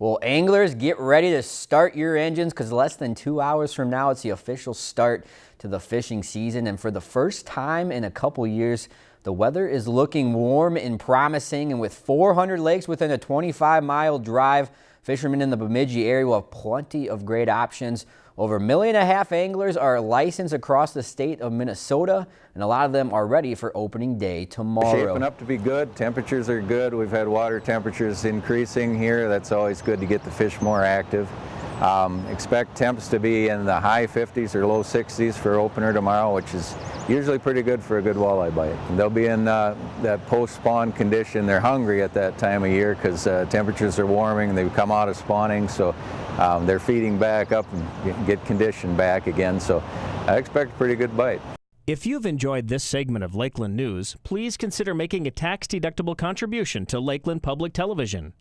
Well, anglers, get ready to start your engines because less than two hours from now, it's the official start to the fishing season. And for the first time in a couple years, the weather is looking warm and promising. And with 400 lakes within a 25 mile drive, fishermen in the Bemidji area will have plenty of great options. Over a million and a half anglers are licensed across the state of Minnesota, and a lot of them are ready for opening day tomorrow. Shaping up to be good. Temperatures are good. We've had water temperatures increasing here. That's always good to get the fish more active. Um, expect temps to be in the high 50s or low 60s for opener tomorrow, which is usually pretty good for a good walleye bite. And they'll be in uh, that post-spawn condition. They're hungry at that time of year because uh, temperatures are warming. They've come out of spawning, so um, they're feeding back up and get conditioned back again. So I expect a pretty good bite. If you've enjoyed this segment of Lakeland News, please consider making a tax-deductible contribution to Lakeland Public Television.